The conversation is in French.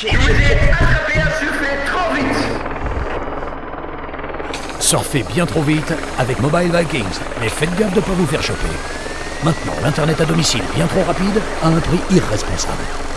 Je vous ai attrapé à surfer trop vite Surfez bien trop vite avec Mobile Vikings, mais faites gaffe de ne pas vous faire choper. Maintenant, l'Internet à domicile bien trop rapide à un prix irresponsable.